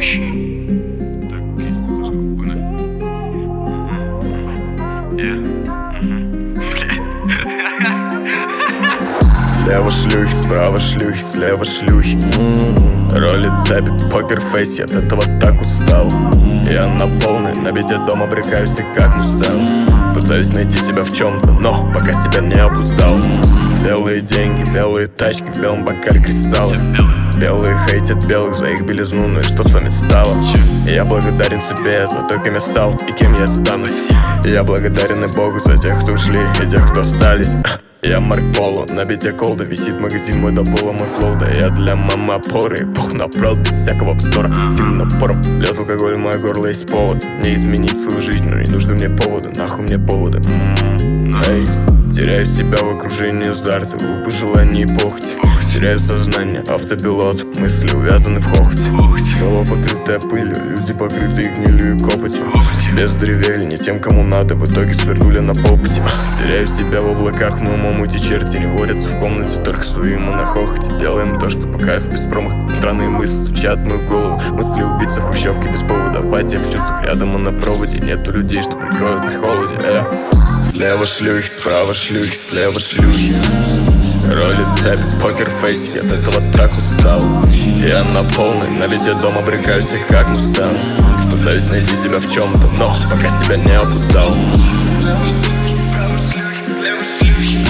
мужчин. Так, Слева шлюхи, справа шлюхи, слева шлюхи. М-м-м. Роли цепи, покерфейс, я от этого так устал. Я на полный, на бите дома брекаюсь и как мустал Пытаюсь найти себя в чем-то, но пока себя не опустал Белые деньги, белые тачки, в белом бокале кристаллы. Белые хейтят белых за их белизну, ну и что с вами стало? Я благодарен себе за то, кем я стал и кем я станусь Я благодарен и Богу за тех, кто ушли и тех, кто остались. Я Марк Поло, на бите колда Висит магазин мой до пола, мой флоу. Да я для мамы опоры, пух направ без всякого вздора Сильным напором, лед алкоголь, мое горло есть повод Не изменить свою жизнь, но не нужны мне поводы Нахуй мне поводы, м-м-м. эй Теряю себя в окружении азарта, в пожелании и похоти Теряю сознание, автопилот, мысли увязаны в хохоте. Голова покрытая пылью, люди покрытые гнилью и копотью. Без древели, не тем, кому надо, в итоге свернули на попыте. Теряю себя в облаках, мы умом эти черти не водятся в комнате Только стоим и на хохоте, делаем то, что по кайфу без промах Странные мысли стучат мою голову, мысли убийцы хрущевки без повода. Апатия в чувствах рядом и на проводе, нету людей, что прикроют при холоде э. Слева шлюхи, справа шлюхи, слева шлюхи. Роли цепь, покерфейс, я так вот так устал. Я на полной, на везде дом обрекаюсь, и как мустан Пытаюсь найти себя в чем-то, но пока себя не опускал Слюхи, слюхи, слюхи